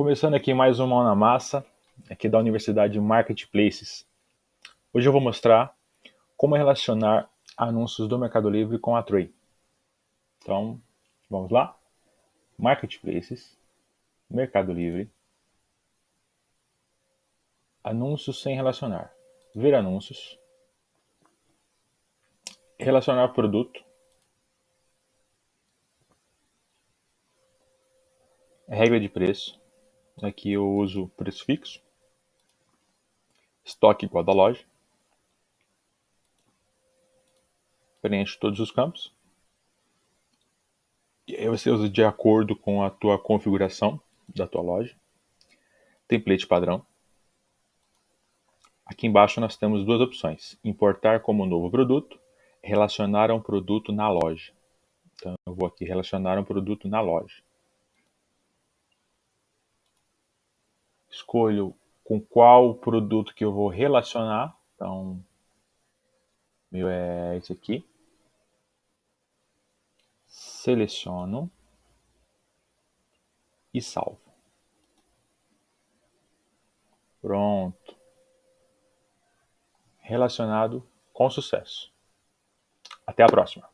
Começando aqui mais uma mão na massa, aqui da Universidade Marketplaces. Hoje eu vou mostrar como relacionar anúncios do Mercado Livre com a Tray. Então, vamos lá? Marketplaces, Mercado Livre, anúncios sem relacionar, ver anúncios, relacionar produto, regra de preço, aqui eu uso preço fixo, estoque igual da loja, preenche todos os campos, e aí você usa de acordo com a tua configuração da tua loja, template padrão, Aqui embaixo nós temos duas opções, importar como novo produto, relacionar um produto na loja. Então eu vou aqui relacionar um produto na loja. Escolho com qual produto que eu vou relacionar. Então, meu é esse aqui. Seleciono e salvo. Pronto relacionado com sucesso. Até a próxima!